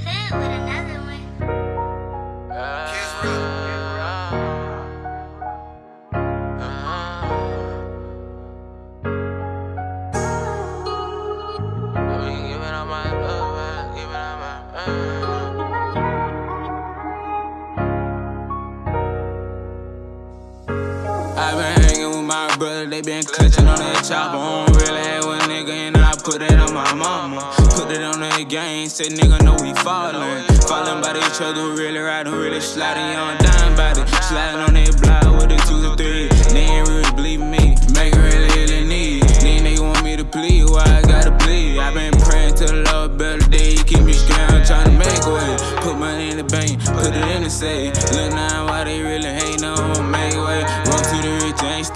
I been hanging with my brother, they been clutching on that chopper. I don't really have one nigga, and I put it on my mama. The game, say nigga know we fallin'. Fallin' by each other, really riding, really sliding on dime body. Sliding on that block with a two to three. They ain't really believe me, make really, really need. Then they want me to plead, why I gotta plead? I been praying to the Lord, better day, keep me trying to make way. Put money in the bank, put it in the safe.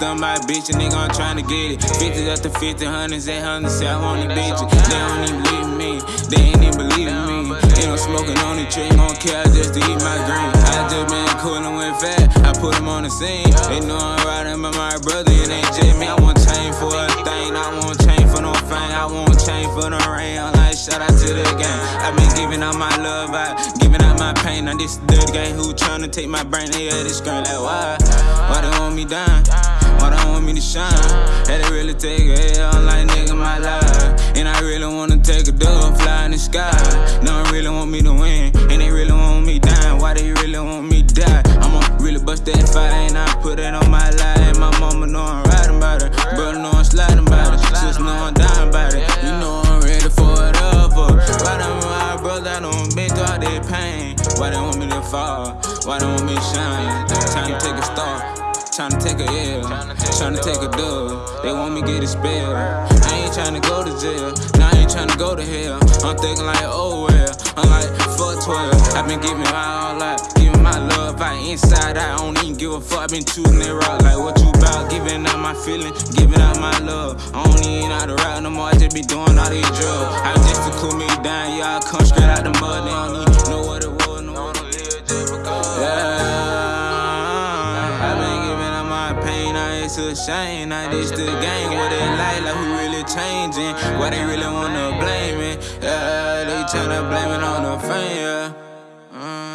I my bitch, a nigga, I'm trying to get it. 50 after 50, hundreds, 800, say I want these bitches. They don't even believe me, they ain't even believe me. Ain't no smoking on the tree, gon' care just to eat my green. I just been coolin' with fat, I put him on the scene. They know I'm riding by my brother, it ain't just me. I want chain for a thing, I want chain for no fame. I want chain for the rain, I'm like, shout out to the game. I been giving out my love, I giving out my pain. Now this dirty game who tryna take my brain, they had this screen like, why? Why they want me down? Why they want me to shine? Had to really take a L, like, nigga, my life. And I really wanna take a dub, fly in the sky. No, really want me to win, and they really want me down. Why they really want me die? I'ma really bust that fire, and I put it on my life. My mama know I'm riding by it, brother know I'm sliding by it, sis know I'm dying by it. You know I'm ready for it up. Why them my brother, I done been through all that pain. Why they want me to fall? Why they want me to shine? Tryna take a L, tryna take a dub. They want me get a spell. I ain't tryna go to jail, now I ain't tryna go to hell. I'm thinking like, oh well, I'm like, fuck 12. i been giving my all out, giving my love out inside. I don't even give a fuck, i been choosing that route. Like, what you about? Giving out my feeling, giving out my love. I don't even know how to rap no more, I just be doing all these drugs. I just to cool me down, yeah, I come straight out the mud. They don't it's a shame. Now this the game, what they like, like who really changing? Why they really wanna blame it? Yeah, they tryna blame it on the fame, yeah. Uh.